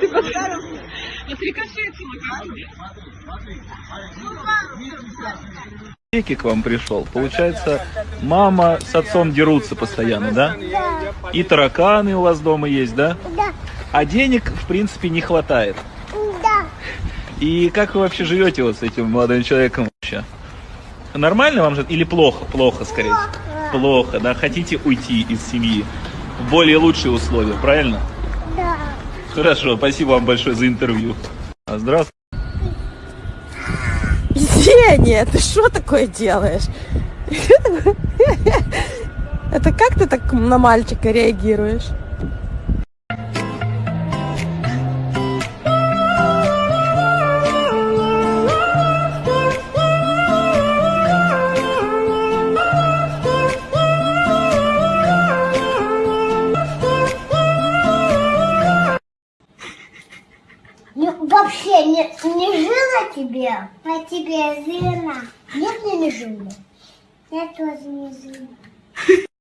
Ты поставил? Отрикошетила как тебе? Веки к вам пришел. Получается, мама с отцом дерутся постоянно, да? Да, И тараканы у вас дома есть, да? да, А денег, в принципе, не хватает. да. И как вы вообще живете вот с этим молодым человеком вообще? Нормально вам же или плохо? Плохо, скорее. Плохо. Плохо, да? Хотите уйти из семьи более лучшие условия, правильно? Да. Хорошо, спасибо вам большое за интервью. А, Здравствуйте. Зеня, ты что такое делаешь? Это как ты так на мальчика реагируешь? Не, вообще не, не жила тебе, а тебе жила. Нет, мне не жила. Я тоже не жила.